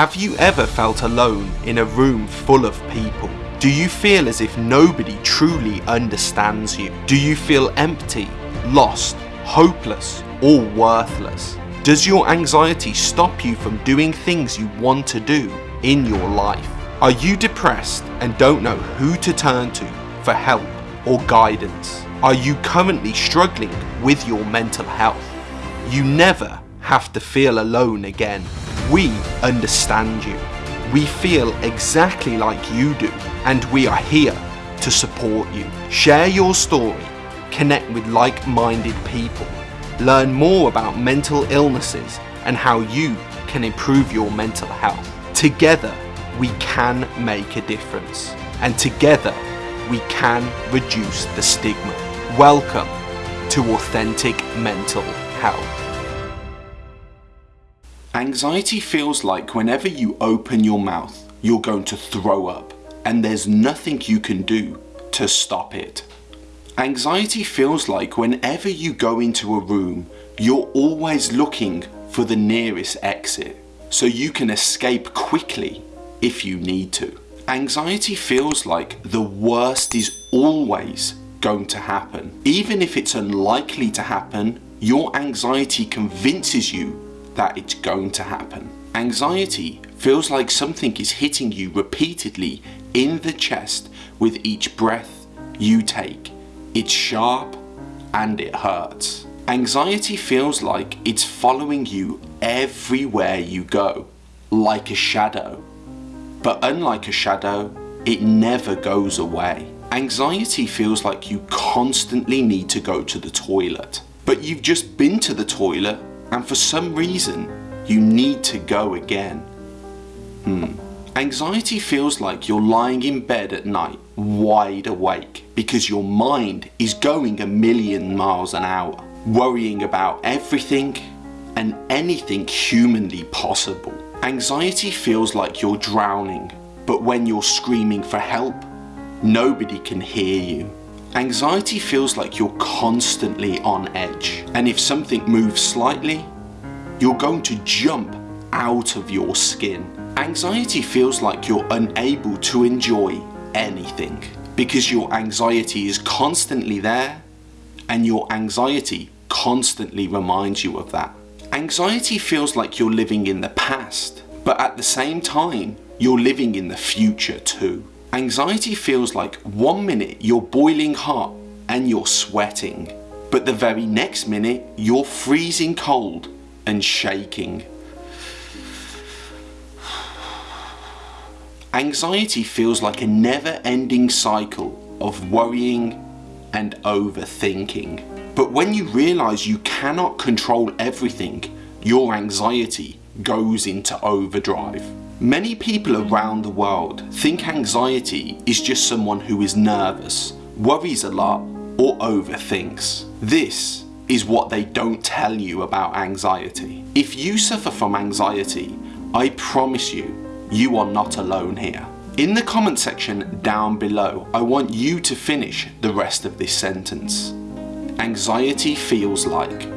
Have you ever felt alone in a room full of people? Do you feel as if nobody truly understands you? Do you feel empty, lost, hopeless, or worthless? Does your anxiety stop you from doing things you want to do in your life? Are you depressed and don't know who to turn to for help or guidance? Are you currently struggling with your mental health? You never have to feel alone again. We understand you. We feel exactly like you do and we are here to support you. Share your story, connect with like-minded people, learn more about mental illnesses and how you can improve your mental health. Together, we can make a difference and together we can reduce the stigma. Welcome to Authentic Mental Health. Anxiety feels like whenever you open your mouth, you're going to throw up and there's nothing you can do to stop it. Anxiety feels like whenever you go into a room, you're always looking for the nearest exit so you can escape quickly if you need to. Anxiety feels like the worst is always going to happen. Even if it's unlikely to happen, your anxiety convinces you that it's going to happen. Anxiety feels like something is hitting you repeatedly in the chest with each breath you take. It's sharp and it hurts. Anxiety feels like it's following you everywhere you go, like a shadow. But unlike a shadow, it never goes away. Anxiety feels like you constantly need to go to the toilet. But you've just been to the toilet and for some reason you need to go again. Hmm. Anxiety feels like you're lying in bed at night wide awake because your mind is going a million miles an hour, worrying about everything and anything humanly possible. Anxiety feels like you're drowning, but when you're screaming for help, nobody can hear you. Anxiety feels like you're constantly on edge and if something moves slightly, you're going to jump out of your skin. Anxiety feels like you're unable to enjoy anything because your anxiety is constantly there and your anxiety constantly reminds you of that. Anxiety feels like you're living in the past, but at the same time, you're living in the future too. Anxiety feels like one minute you're boiling hot and you're sweating, but the very next minute you're freezing cold and shaking. Anxiety feels like a never-ending cycle of worrying and overthinking. But when you realise you cannot control everything, your anxiety goes into overdrive. Many people around the world think anxiety is just someone who is nervous, worries a lot or overthinks. This is what they don't tell you about anxiety. If you suffer from anxiety, I promise you, you are not alone here. In the comment section down below, I want you to finish the rest of this sentence. Anxiety feels like